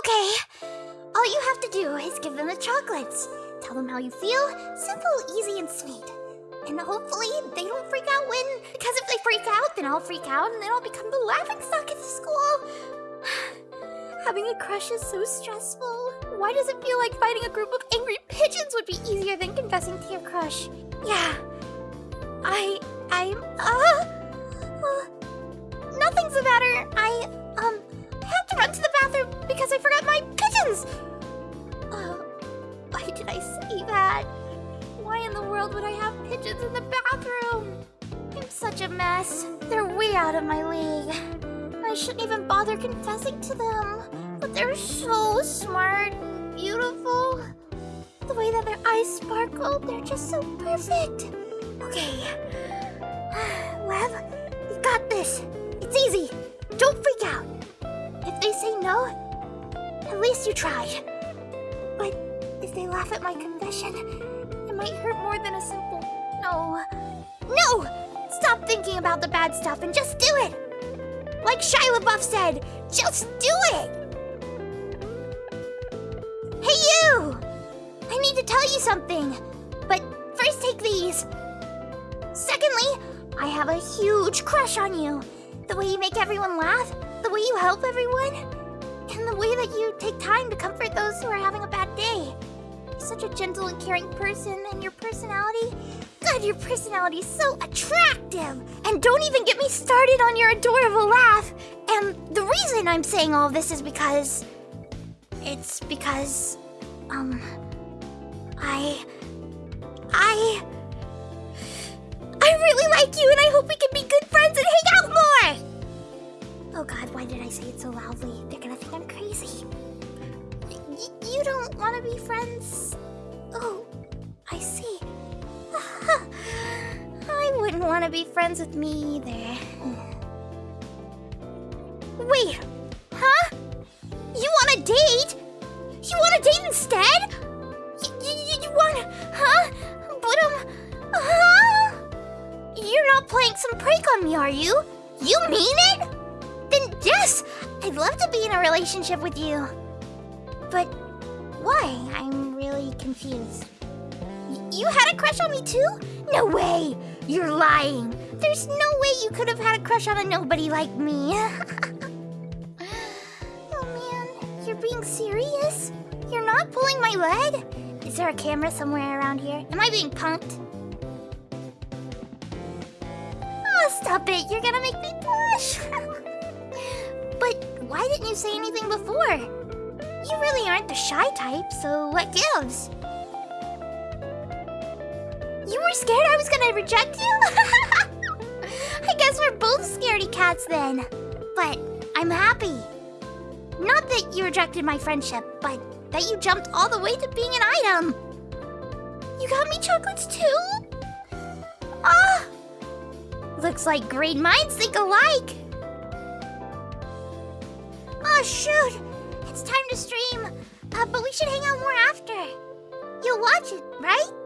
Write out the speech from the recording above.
Okay. All you have to do is give them the chocolates. Tell them how you feel. Simple, easy, and sweet. And hopefully they don't freak out when... Because if they freak out, then I'll freak out and then I'll become the laughingstock at the school. Having a crush is so stressful. Why does it feel like fighting a group of angry pigeons would be easier than confessing to your crush? Yeah. I... I'm... Uh, uh, nothing's the matter. I... To run to the bathroom because I forgot my pigeons! Uh, why did I say that? Why in the world would I have pigeons in the bathroom? I'm such a mess. They're way out of my league. I shouldn't even bother confessing to them. But they're so smart and beautiful. The way that their eyes sparkle, they're just so perfect. Okay. At least you tried. But if they laugh at my confession, it might hurt more than a simple no. No! Stop thinking about the bad stuff and just do it! Like Shia LaBeouf said, just do it! Hey you! I need to tell you something, but first take these. Secondly, I have a huge crush on you. The way you make everyone laugh, the way you help everyone, and the way that you take time to comfort those who are having a bad day. You're such a gentle and caring person, and your personality... God, your personality is so attractive! And don't even get me started on your adorable laugh! And the reason I'm saying all this is because... It's because... Um... I... I don't want to be friends? Oh, I see. I wouldn't want to be friends with me either. Wait, huh? You want a date? You want a date instead? Y you, you want, huh? But um, huh? You're not playing some prank on me, are you? You mean it? Then yes, I'd love to be in a relationship with you. But why? I'm really confused. You had a crush on me too? No way! You're lying. There's no way you could have had a crush on a nobody like me. oh man, you're being serious? You're not pulling my leg? Is there a camera somewhere around here? Am I being punked? Oh, stop it. You're gonna make me blush. but why didn't you say anything before? You really aren't the shy type, so what gives? You were scared I was gonna reject you? I guess we're both scaredy cats then. But I'm happy. Not that you rejected my friendship, but that you jumped all the way to being an item. You got me chocolates too? Ah! Looks like great minds think alike. Oh shoot! It's time to stream. Uh, but we should hang out more after. You'll watch it, right?